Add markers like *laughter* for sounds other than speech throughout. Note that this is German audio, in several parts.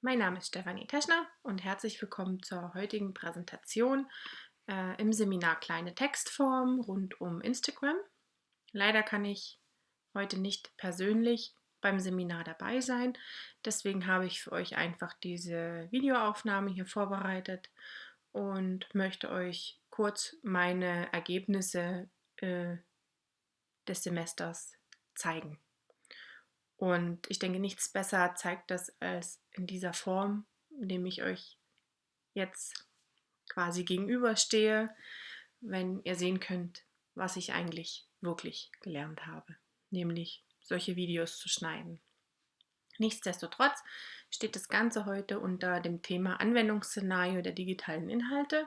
Mein Name ist Stefanie Teschner und herzlich willkommen zur heutigen Präsentation äh, im Seminar Kleine Textform rund um Instagram. Leider kann ich heute nicht persönlich beim Seminar dabei sein, deswegen habe ich für euch einfach diese Videoaufnahme hier vorbereitet und möchte euch kurz meine Ergebnisse äh, des Semesters zeigen. Und ich denke, nichts besser zeigt das als in dieser Form, indem ich euch jetzt quasi gegenüberstehe, wenn ihr sehen könnt, was ich eigentlich wirklich gelernt habe, nämlich solche Videos zu schneiden. Nichtsdestotrotz steht das Ganze heute unter dem Thema Anwendungsszenario der digitalen Inhalte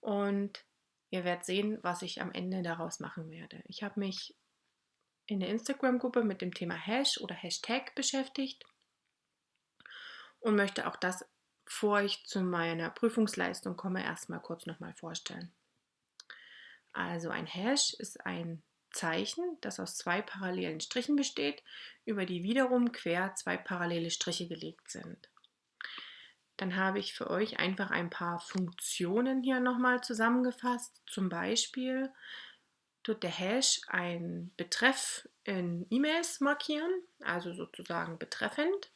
und ihr werdet sehen, was ich am Ende daraus machen werde. Ich habe mich in der Instagram-Gruppe mit dem Thema Hash oder Hashtag beschäftigt und möchte auch das, bevor ich zu meiner Prüfungsleistung komme, erstmal kurz nochmal vorstellen. Also ein Hash ist ein Zeichen, das aus zwei parallelen Strichen besteht, über die wiederum quer zwei parallele Striche gelegt sind. Dann habe ich für euch einfach ein paar Funktionen hier nochmal zusammengefasst. Zum Beispiel tut der Hash einen Betreff in E-Mails markieren, also sozusagen betreffend.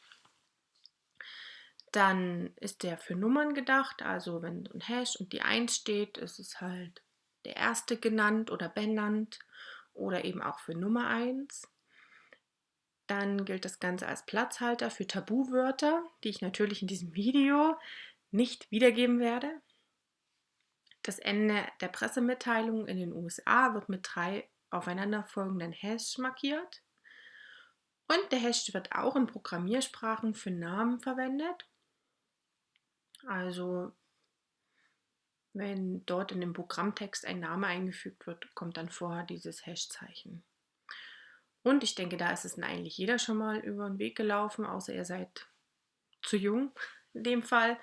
Dann ist der für Nummern gedacht, also wenn ein Hash und die 1 steht, ist es halt der erste genannt oder benannt oder eben auch für Nummer 1. Dann gilt das Ganze als Platzhalter für Tabuwörter, die ich natürlich in diesem Video nicht wiedergeben werde. Das Ende der Pressemitteilung in den USA wird mit drei aufeinanderfolgenden Hash markiert. Und der Hash wird auch in Programmiersprachen für Namen verwendet. Also wenn dort in dem Programmtext ein Name eingefügt wird, kommt dann vorher dieses Hash-Zeichen. Und ich denke, da ist es eigentlich jeder schon mal über den Weg gelaufen, außer ihr seid zu jung in dem Fall.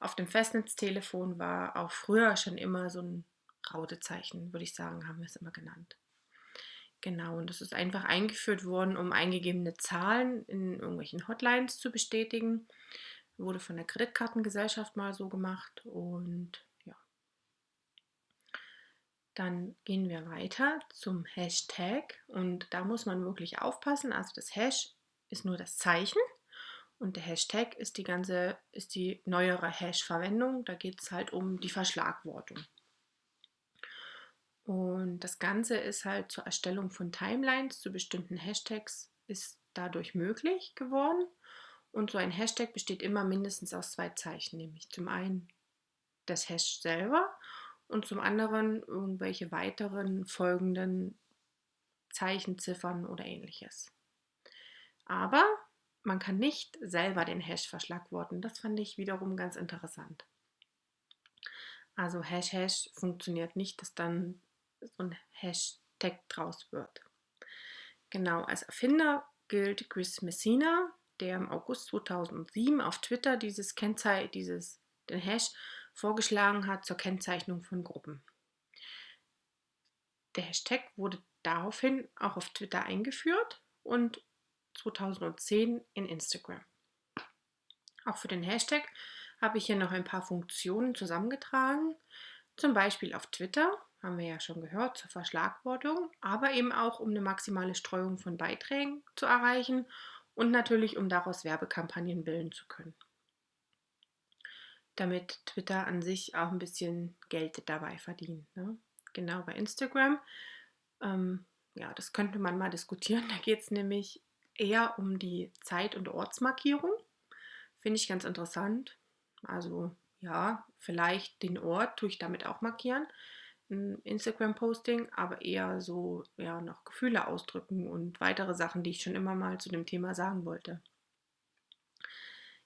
Auf dem Festnetztelefon war auch früher schon immer so ein Rautezeichen, würde ich sagen, haben wir es immer genannt. Genau, und das ist einfach eingeführt worden, um eingegebene Zahlen in irgendwelchen Hotlines zu bestätigen. Wurde von der Kreditkartengesellschaft mal so gemacht und ja. Dann gehen wir weiter zum Hashtag und da muss man wirklich aufpassen. Also das Hash ist nur das Zeichen und der Hashtag ist die ganze, ist die neuere Hash-Verwendung. Da geht es halt um die Verschlagwortung. Und das Ganze ist halt zur Erstellung von Timelines zu bestimmten Hashtags ist dadurch möglich geworden. Und so ein Hashtag besteht immer mindestens aus zwei Zeichen, nämlich zum einen das Hash selber und zum anderen irgendwelche weiteren folgenden Zeichen, Ziffern oder ähnliches. Aber man kann nicht selber den Hash verschlagworten. Das fand ich wiederum ganz interessant. Also Hash Hash funktioniert nicht, dass dann so ein Hashtag draus wird. Genau, als Erfinder gilt Chris Messina, der im August 2007 auf Twitter dieses Kennzeichen, dieses den Hash vorgeschlagen hat zur Kennzeichnung von Gruppen. Der Hashtag wurde daraufhin auch auf Twitter eingeführt und 2010 in Instagram. Auch für den Hashtag habe ich hier noch ein paar Funktionen zusammengetragen. Zum Beispiel auf Twitter, haben wir ja schon gehört, zur Verschlagwortung, aber eben auch um eine maximale Streuung von Beiträgen zu erreichen und natürlich um daraus Werbekampagnen bilden zu können. Damit Twitter an sich auch ein bisschen Geld dabei verdient. Ne? Genau bei Instagram. Ähm, ja, das könnte man mal diskutieren. *laughs* Da geht es nämlich eher um die Zeit- und Ortsmarkierung. Finde ich ganz interessant. Also ja, vielleicht den Ort tue ich damit auch markieren. Instagram-Posting, aber eher so ja, noch Gefühle ausdrücken und weitere Sachen, die ich schon immer mal zu dem Thema sagen wollte.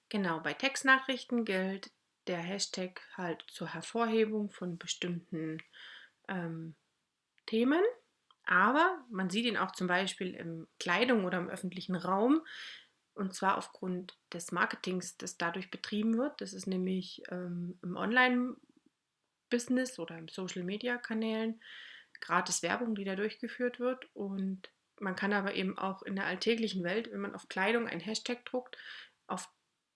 Genau, bei Textnachrichten gilt der Hashtag halt zur Hervorhebung von bestimmten ähm, Themen. Aber man sieht ihn auch zum Beispiel in Kleidung oder im öffentlichen Raum. Und zwar aufgrund des Marketings, das dadurch betrieben wird. Das ist nämlich ähm, im Online-Business oder im Social-Media-Kanälen gratis Werbung, die da durchgeführt wird. Und man kann aber eben auch in der alltäglichen Welt, wenn man auf Kleidung ein Hashtag druckt, auf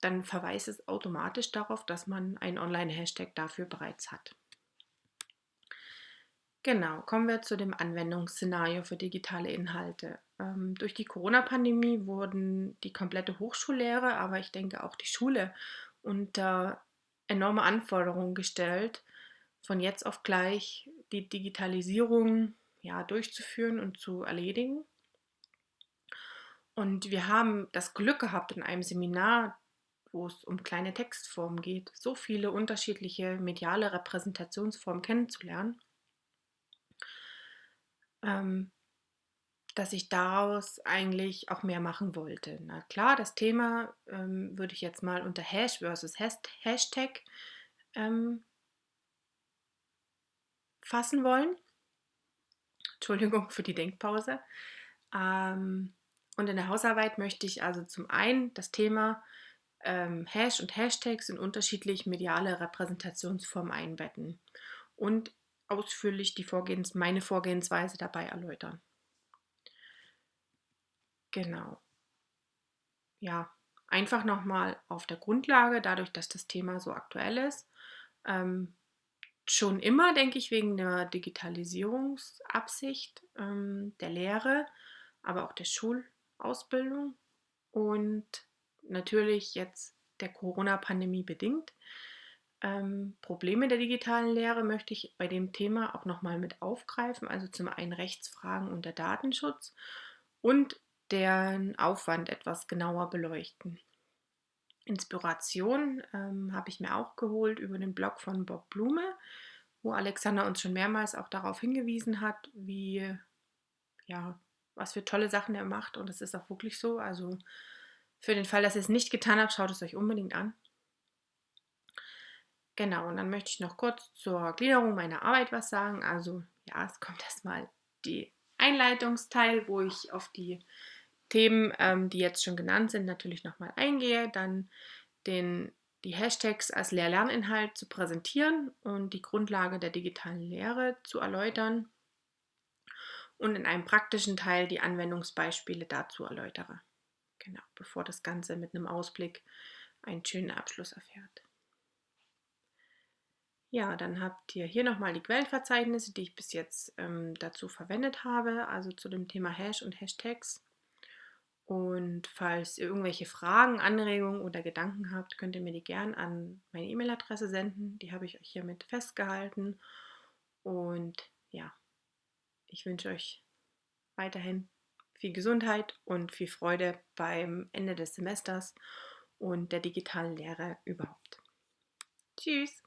dann verweist es automatisch darauf, dass man einen Online-Hashtag dafür bereits hat. Genau, kommen wir zu dem Anwendungsszenario für digitale Inhalte. Ähm, durch die Corona-Pandemie wurden die komplette Hochschullehre, aber ich denke auch die Schule unter enorme Anforderungen gestellt, von jetzt auf gleich die Digitalisierung ja, durchzuführen und zu erledigen. Und wir haben das Glück gehabt, in einem Seminar, wo es um kleine Textformen geht, so viele unterschiedliche mediale Repräsentationsformen kennenzulernen, ähm, dass ich daraus eigentlich auch mehr machen wollte. Na klar, das Thema ähm, würde ich jetzt mal unter Hash versus Hashtag ähm, fassen wollen. Entschuldigung für die Denkpause. Ähm, und in der Hausarbeit möchte ich also zum einen das Thema ähm, Hash und Hashtags in unterschiedlich mediale Repräsentationsformen einbetten und ausführlich die Vorgehens meine Vorgehensweise dabei erläutern. Genau. Ja, einfach nochmal auf der Grundlage, dadurch, dass das Thema so aktuell ist. Ähm, schon immer, denke ich, wegen der Digitalisierungsabsicht ähm, der Lehre, aber auch der Schulausbildung und natürlich jetzt der Corona-Pandemie bedingt. Ähm, Probleme der digitalen Lehre möchte ich bei dem Thema auch nochmal mit aufgreifen, also zum einen Rechtsfragen und der Datenschutz und deren Aufwand etwas genauer beleuchten. Inspiration ähm, habe ich mir auch geholt über den Blog von Bob Blume, wo Alexander uns schon mehrmals auch darauf hingewiesen hat, wie, ja, was für tolle Sachen er macht. Und es ist auch wirklich so. Also für den Fall, dass ihr es nicht getan habt, schaut es euch unbedingt an. Genau, und dann möchte ich noch kurz zur Gliederung meiner Arbeit was sagen. Also ja, es kommt *laughs* erstmal die Einleitungsteil, wo ich auf die Themen, ähm, die jetzt schon genannt sind, natürlich nochmal eingehe, dann den, die Hashtags als Lehr-Lerninhalt zu präsentieren und die Grundlage der digitalen Lehre zu erläutern und in einem praktischen Teil die Anwendungsbeispiele dazu erläutere. Genau, bevor das Ganze mit einem Ausblick einen schönen Abschluss erfährt. Ja, dann habt ihr hier nochmal die Quellenverzeichnisse, die ich bis jetzt ähm, dazu verwendet habe, also zu dem Thema Hash und Hashtags. Und falls ihr irgendwelche Fragen, Anregungen oder Gedanken habt, könnt ihr mir die gern an meine E-Mail-Adresse senden. Die habe ich euch hiermit festgehalten. Und ja, ich wünsche euch weiterhin viel Gesundheit und viel Freude beim Ende des Semesters und der digitalen Lehre überhaupt. Tschüss!